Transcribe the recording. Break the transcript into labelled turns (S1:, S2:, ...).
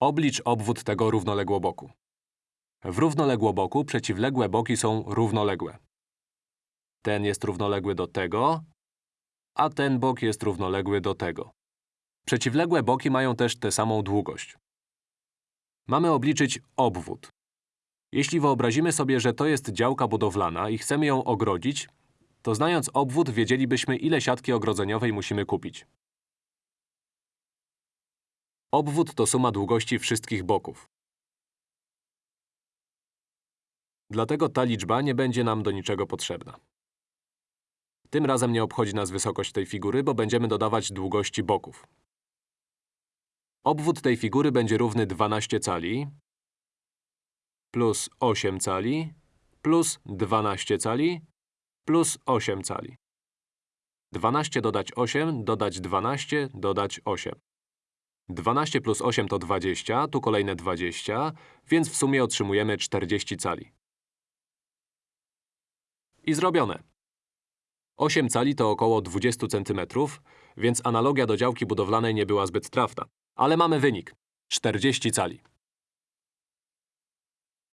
S1: Oblicz obwód tego równoległoboku. W równoległoboku przeciwległe boki są równoległe. Ten jest równoległy do tego, a ten bok jest równoległy do tego. Przeciwległe boki mają też tę samą długość. Mamy obliczyć obwód. Jeśli wyobrazimy sobie, że to jest działka budowlana i chcemy ją ogrodzić, to znając obwód wiedzielibyśmy, ile siatki ogrodzeniowej musimy kupić. Obwód to suma długości wszystkich boków. Dlatego ta liczba nie będzie nam do niczego potrzebna. Tym razem nie obchodzi nas wysokość tej figury, bo będziemy dodawać długości boków. Obwód tej figury będzie równy 12 cali plus 8 cali plus 12 cali plus 8 cali. 12 dodać 8, dodać 12, dodać 8. 12 plus 8 to 20, tu kolejne 20, więc w sumie otrzymujemy 40 cali. I zrobione. 8 cali to około 20 cm, więc analogia do działki budowlanej nie była zbyt trafna. Ale mamy wynik. 40 cali.